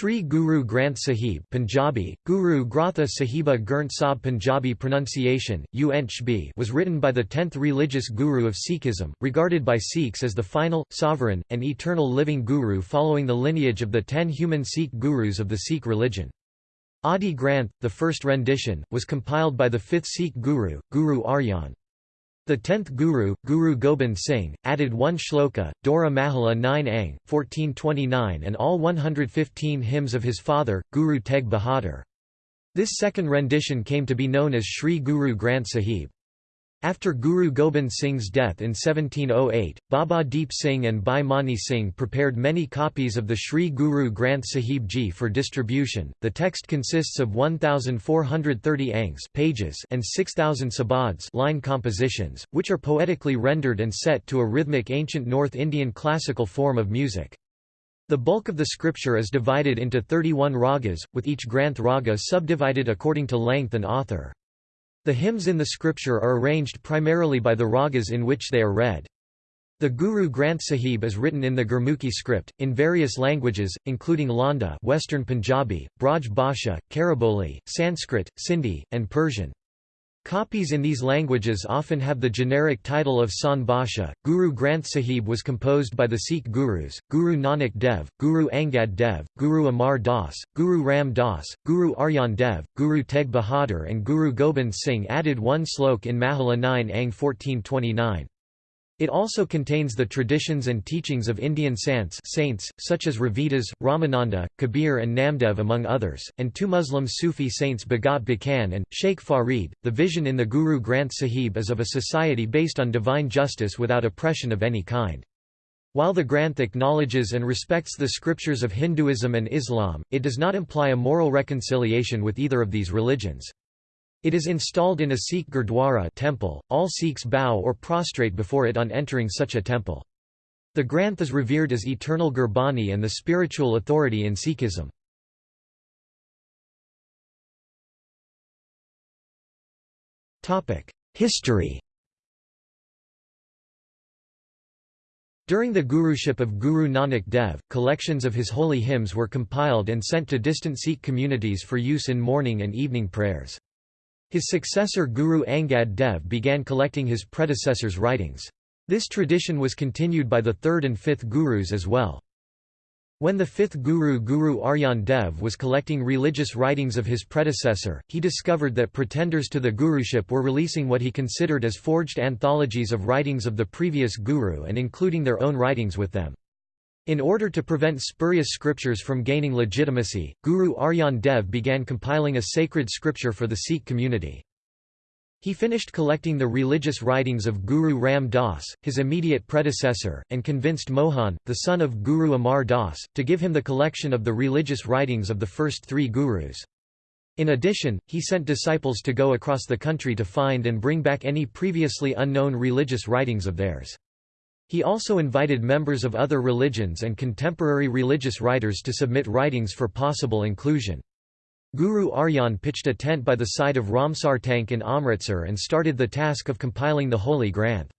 Sri Guru Granth Sahib Punjabi, Guru Gratha Sahiba Gurnt Sahib Punjabi pronunciation, UNCHB was written by the tenth religious guru of Sikhism, regarded by Sikhs as the final, sovereign, and eternal living guru following the lineage of the ten human Sikh gurus of the Sikh religion. Adi Granth, the first rendition, was compiled by the fifth Sikh guru, Guru Arjan. The tenth Guru, Guru Gobind Singh, added one shloka, Dora Mahalla 9 Ang, 1429 and all 115 hymns of his father, Guru Tegh Bahadur. This second rendition came to be known as Sri Guru Granth Sahib. After Guru Gobind Singh's death in 1708, Baba Deep Singh and Bhai Mani Singh prepared many copies of the Sri Guru Granth Sahib Ji for distribution. The text consists of 1430 angs pages and 6000 sabads line compositions, which are poetically rendered and set to a rhythmic ancient North Indian classical form of music. The bulk of the scripture is divided into 31 ragas, with each Granth raga subdivided according to length and author. The hymns in the scripture are arranged primarily by the ragas in which they are read. The Guru Granth Sahib is written in the Gurmukhi script, in various languages, including Lahnda Western Punjabi, Braj Bhasha, Khariboli, Sanskrit, Sindhi, and Persian. Copies in these languages often have the generic title of Sant Bhasha. Guru Granth Sahib was composed by the Sikh gurus, Guru Nanak Dev, Guru Angad Dev, Guru Amar Das, Guru Ram Das, Guru Arjan Dev, Guru Tegh Bahadur and Guru Gobind Singh added one slok in Mahalla 9 Ang 1429. It also contains the traditions and teachings of Indian sants saints, such as Ravidas, Ramananda, Kabir and Namdev among others, and two Muslim Sufi saints Bhagat Bhikhan and, Sheikh Farid. The vision in the Guru Granth Sahib is of a society based on divine justice without oppression of any kind. While the Granth acknowledges and respects the scriptures of Hinduism and Islam, it does not imply a moral reconciliation with either of these religions. It is installed in a Sikh Gurdwara temple, all Sikhs bow or prostrate before it on entering such a temple. The Granth is revered as eternal Gurbani and the spiritual authority in Sikhism. History During the guruship of Guru Nanak Dev, collections of his holy hymns were compiled and sent to distant Sikh communities for use in morning and evening prayers. His successor Guru Angad Dev began collecting his predecessor's writings. This tradition was continued by the third and fifth gurus as well. When the fifth guru Guru Arjan Dev was collecting religious writings of his predecessor, he discovered that pretenders to the guruship were releasing what he considered as forged anthologies of writings of the previous guru and including their own writings with them. In order to prevent spurious scriptures from gaining legitimacy, Guru Arjan Dev began compiling a sacred scripture for the Sikh community. He finished collecting the religious writings of Guru Ram Das, his immediate predecessor, and convinced Mohan, the son of Guru Amar Das, to give him the collection of the religious writings of the first three gurus. In addition, he sent disciples to go across the country to find and bring back any previously unknown religious writings of theirs. He also invited members of other religions and contemporary religious writers to submit writings for possible inclusion. Guru Arjan pitched a tent by the side of Ramsar Tank in Amritsar and started the task of compiling the Holy Granth.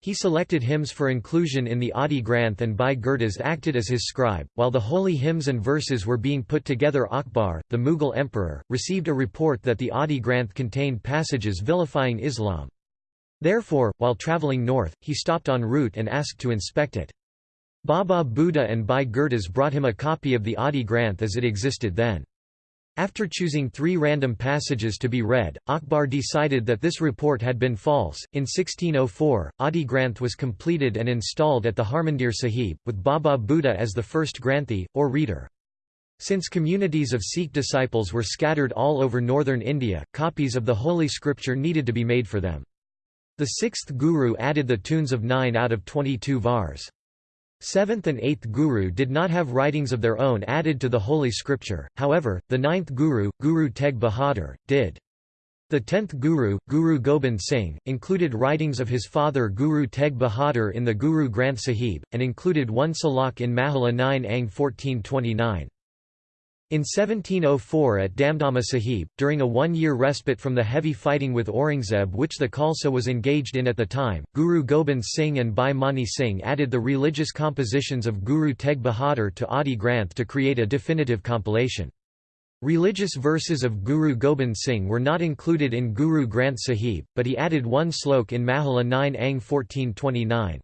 He selected hymns for inclusion in the Adi Granth and Bhai Gurdas acted as his scribe. While the holy hymns and verses were being put together Akbar, the Mughal emperor, received a report that the Adi Granth contained passages vilifying Islam. Therefore, while travelling north, he stopped en route and asked to inspect it. Baba Buddha and Bhai Gurdas brought him a copy of the Adi Granth as it existed then. After choosing three random passages to be read, Akbar decided that this report had been false. In 1604, Adi Granth was completed and installed at the Harmandir Sahib, with Baba Buddha as the first Granthi, or reader. Since communities of Sikh disciples were scattered all over northern India, copies of the Holy Scripture needed to be made for them. The sixth guru added the tunes of 9 out of 22 vars. Seventh and eighth guru did not have writings of their own added to the Holy Scripture, however, the ninth guru, Guru Teg Bahadur, did. The tenth guru, Guru Gobind Singh, included writings of his father Guru Teg Bahadur in the Guru Granth Sahib, and included one salak in Mahalla 9 Ang 1429. In 1704 at Damdama Sahib, during a one-year respite from the heavy fighting with Aurangzeb which the Khalsa was engaged in at the time, Guru Gobind Singh and Bhai Mani Singh added the religious compositions of Guru Tegh Bahadur to Adi Granth to create a definitive compilation. Religious verses of Guru Gobind Singh were not included in Guru Granth Sahib, but he added one slok in Mahalla 9 Ang 1429.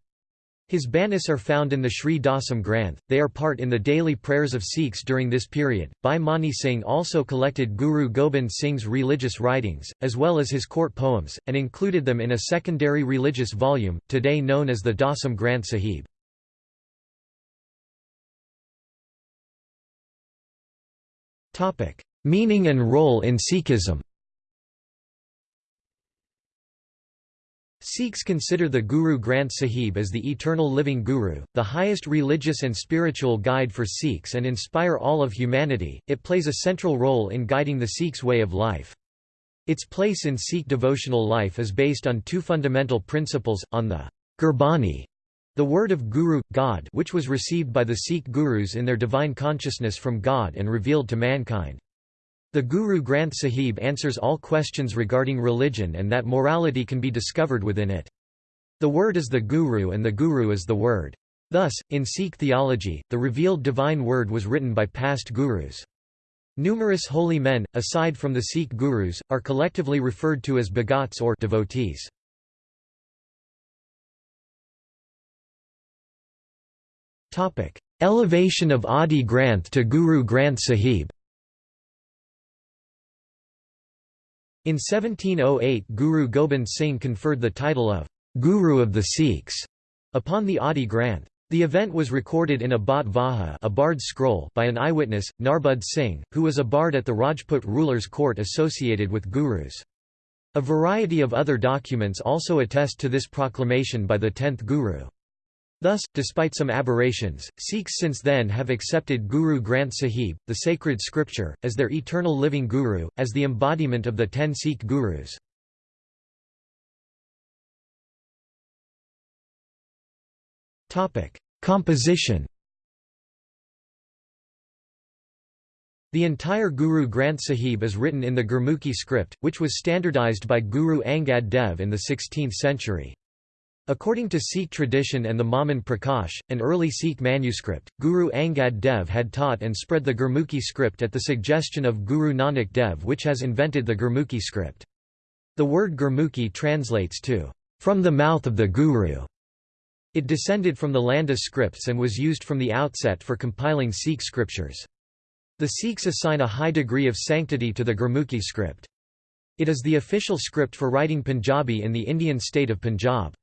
His banis are found in the Sri Dasam Granth, they are part in the daily prayers of Sikhs during this period. Bhai Mani Singh also collected Guru Gobind Singh's religious writings, as well as his court poems, and included them in a secondary religious volume, today known as the Dasam Granth Sahib. Meaning and role in Sikhism Sikhs consider the Guru Granth Sahib as the eternal living Guru, the highest religious and spiritual guide for Sikhs and inspire all of humanity. It plays a central role in guiding the Sikhs' way of life. Its place in Sikh devotional life is based on two fundamental principles, on the Gurbani, the word of Guru, God which was received by the Sikh Gurus in their divine consciousness from God and revealed to mankind. The Guru Granth Sahib answers all questions regarding religion and that morality can be discovered within it. The word is the Guru and the Guru is the word. Thus, in Sikh theology, the revealed divine word was written by past gurus. Numerous holy men, aside from the Sikh gurus, are collectively referred to as bhagats or devotees. Elevation of Adi Granth to Guru Granth Sahib In 1708 Guru Gobind Singh conferred the title of Guru of the Sikhs upon the Adi Granth. The event was recorded in a Bat Vaha a bard scroll by an eyewitness, Narbud Singh, who was a bard at the Rajput ruler's court associated with gurus. A variety of other documents also attest to this proclamation by the tenth guru. Thus, despite some aberrations, Sikhs since then have accepted Guru Granth Sahib, the sacred scripture, as their eternal living guru, as the embodiment of the ten Sikh gurus. Composition The entire Guru Granth Sahib is written in the Gurmukhi script, which was standardized by Guru Angad Dev in the 16th century. According to Sikh tradition and the Mahiman Prakash, an early Sikh manuscript, Guru Angad Dev had taught and spread the Gurmukhi script at the suggestion of Guru Nanak Dev which has invented the Gurmukhi script. The word Gurmukhi translates to, "...from the mouth of the Guru". It descended from the Landa scripts and was used from the outset for compiling Sikh scriptures. The Sikhs assign a high degree of sanctity to the Gurmukhi script. It is the official script for writing Punjabi in the Indian state of Punjab.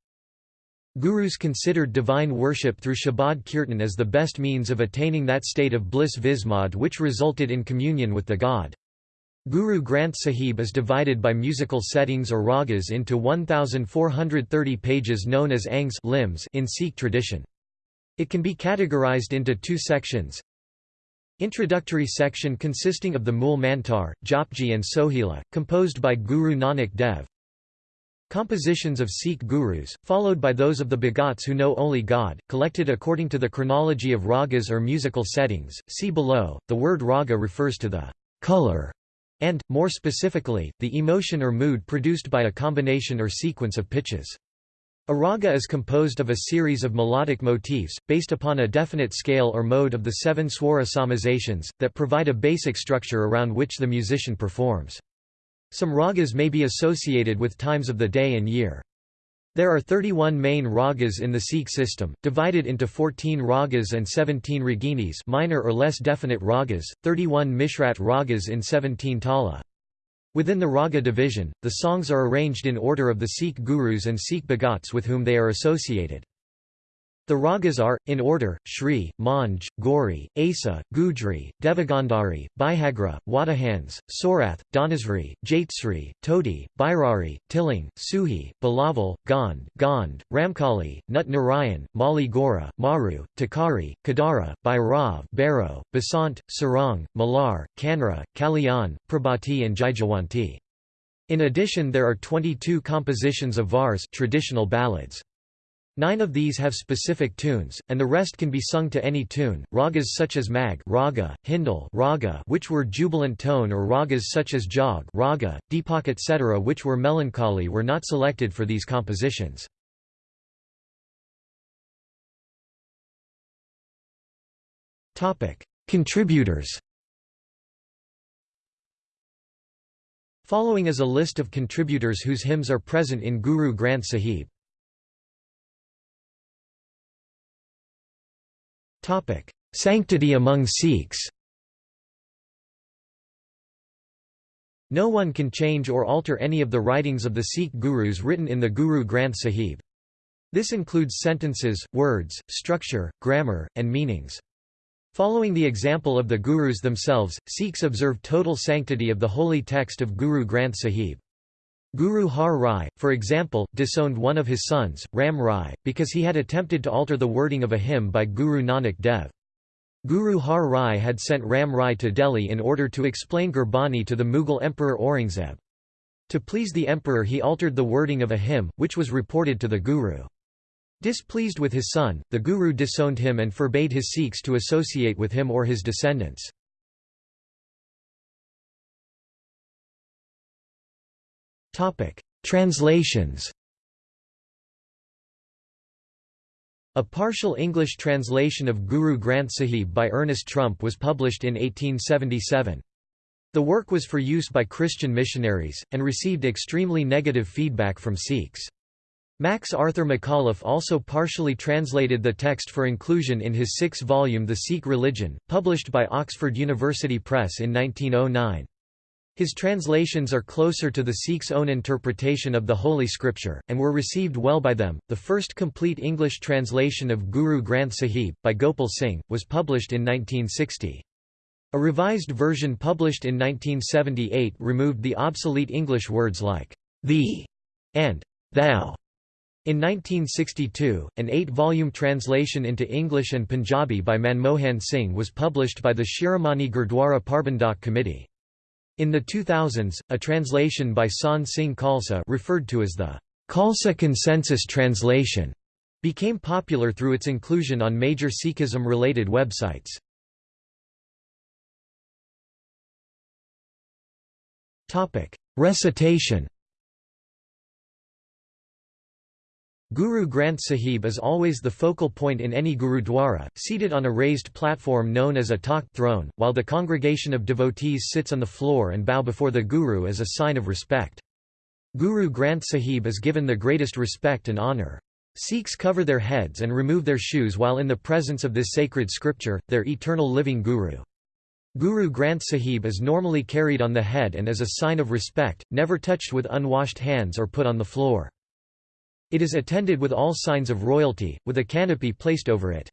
Gurus considered divine worship through Shabad Kirtan as the best means of attaining that state of bliss vismod which resulted in communion with the God. Guru Granth Sahib is divided by musical settings or ragas into 1,430 pages known as angs limbs in Sikh tradition. It can be categorized into two sections. Introductory section consisting of the Mool Mantar, Japji and Sohila, composed by Guru Nanak Dev. Compositions of Sikh gurus, followed by those of the Bhagats who know only God, collected according to the chronology of ragas or musical settings. See below. The word raga refers to the color and, more specifically, the emotion or mood produced by a combination or sequence of pitches. A raga is composed of a series of melodic motifs, based upon a definite scale or mode of the seven swara solmizations, that provide a basic structure around which the musician performs. Some ragas may be associated with times of the day and year. There are 31 main ragas in the Sikh system, divided into 14 ragas and 17 raginis minor or less definite ragas, 31 mishrat ragas in 17 tala. Within the raga division, the songs are arranged in order of the Sikh gurus and Sikh bhagats with whom they are associated. The ragas are, in order, Shri, Manj, Gauri, Asa, Gujri, Devagandhari, Bihagra, Wadahans, Sorath, Dhanasri, Jaitsri, Todi, Bairari, Tiling, Suhi, Bilaval, Gand, Gand, Ramkali, Nut Narayan, Mali Gora, Maru, Tukhari, Kedara, Bhairav, Baro, Basant, Sarang, Malar, Kanra, Kalyan, Prabhati and Jaijawanti. In addition there are 22 compositions of vars traditional ballads. Nine of these have specific tunes, and the rest can be sung to any tune. Ragas such as Megh raga, Hindol raga, which were jubilant tone or ragas such as Jog raga, Deepak etc. which were melancholy were not selected for these compositions. Topic: Contributors Following is a list of contributors whose hymns are present in Guru Granth Sahib. Sanctity among Sikhs No one can change or alter any of the writings of the Sikh gurus written in the Guru Granth Sahib. This includes sentences, words, structure, grammar, and meanings. Following the example of the gurus themselves, Sikhs observe total sanctity of the holy text of Guru Granth Sahib. Guru Har Rai, for example, disowned one of his sons, Ram Rai, because he had attempted to alter the wording of a hymn by Guru Nanak Dev. Guru Har Rai had sent Ram Rai to Delhi in order to explain Gurbani to the Mughal Emperor Aurangzeb. To please the emperor he altered the wording of a hymn, which was reported to the Guru. Displeased with his son, the Guru disowned him and forbade his Sikhs to associate with him or his descendants. Translations A partial English translation of Guru Granth Sahib by Ernest Trumpp was published in 1877. The work was for use by Christian missionaries, and received extremely negative feedback from Sikhs. Max Arthur Macauliffe also partially translated the text for inclusion in his six-volume The Sikh Religion, published by Oxford University Press in 1909. His translations are closer to the Sikhs' own interpretation of the Holy Scripture, and were received well by them. The first complete English translation of Guru Granth Sahib, by Gopal Singh, was published in 1960. A revised version published in 1978 removed the obsolete English words like thee and thou. In 1962, an eight-volume translation into English and Punjabi by Manmohan Singh was published by the Shiromani Gurdwara Parbandhak Committee. In the 2000s, a translation by Sant Singh Khalsa referred to as the Khalsa Consensus Translation became popular through its inclusion on major Sikhism-related websites. Recitation Guru Granth Sahib is always the focal point in any Gurudwara, seated on a raised platform known as a takht throne, while the congregation of devotees sits on the floor and bow before the Guru as a sign of respect. Guru Granth Sahib is given the greatest respect and honour. Sikhs cover their heads and remove their shoes while in the presence of this sacred scripture, their eternal living Guru. Guru Granth Sahib is normally carried on the head and as a sign of respect, never touched with unwashed hands or put on the floor. It is attended with all signs of royalty, with a canopy placed over it.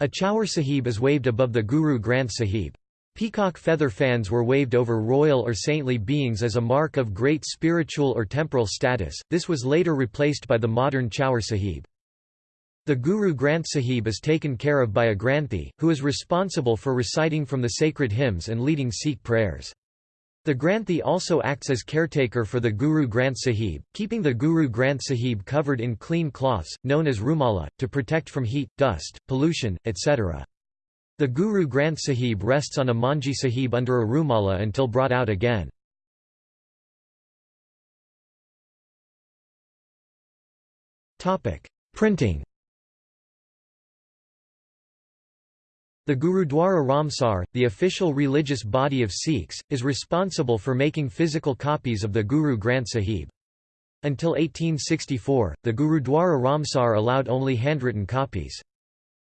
A Chaur Sahib is waved above the Guru Granth Sahib. Peacock feather fans were waved over royal or saintly beings as a mark of great spiritual or temporal status, this was later replaced by the modern Chaur Sahib. The Guru Granth Sahib is taken care of by a Granthi, who is responsible for reciting from the sacred hymns and leading Sikh prayers. The Granthi also acts as caretaker for the Guru Granth Sahib, keeping the Guru Granth Sahib covered in clean cloths, known as rumala, to protect from heat, dust, pollution, etc. The Guru Granth Sahib rests on a Manji Sahib under a rumala until brought out again. Printing The Gurudwara Ramsar, the official religious body of Sikhs, is responsible for making physical copies of the Guru Granth Sahib. Until 1864, the Gurudwara Ramsar allowed only handwritten copies.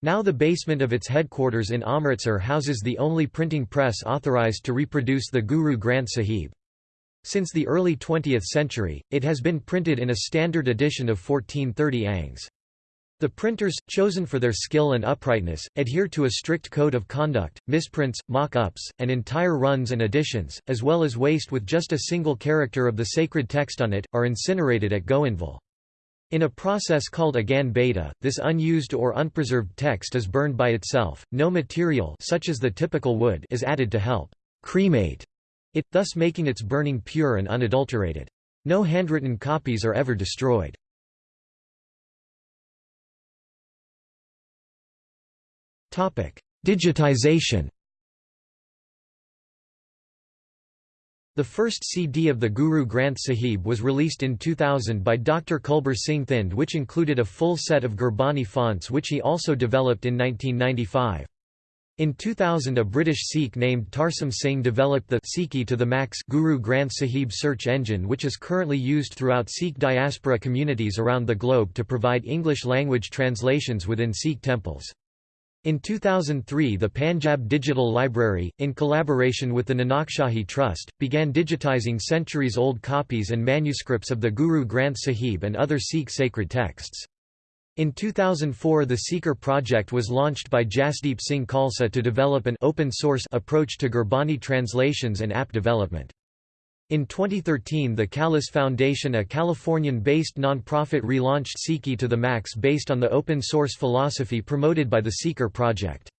Now the basement of its headquarters in Amritsar houses the only printing press authorized to reproduce the Guru Granth Sahib. Since the early 20th century, it has been printed in a standard edition of 1430 angs. The printers, chosen for their skill and uprightness, adhere to a strict code of conduct. Misprints, mock-ups, and entire runs and editions, as well as waste with just a single character of the sacred text on it, are incinerated at Goindwal. In a process called Agan beta, this unused or unpreserved text is burned by itself. No material such as the typical wood is added to help cremate it, thus making its burning pure and unadulterated. No handwritten copies are ever destroyed. Digitization The first CD of the Guru Granth Sahib was released in 2000 by Dr. Kulbir Singh Thind which included a full set of Gurbani fonts which he also developed in 1995. In 2000 a British Sikh named Tarsem Singh developed the Sikhi to the Max Guru Granth Sahib search engine which is currently used throughout Sikh diaspora communities around the globe to provide English-language translations within Sikh temples. In 2003 the Panjab Digital Library, in collaboration with the Nanakshahi Trust, began digitizing centuries-old copies and manuscripts of the Guru Granth Sahib and other Sikh sacred texts. In 2004 the Seeker project was launched by Jasdeep Singh Khalsa to develop an open-source approach to Gurbani translations and app development. In 2013 the Khalis Foundation a Californian-based nonprofit relaunched Sikhi to the Max based on the open-source philosophy promoted by the Seeker project.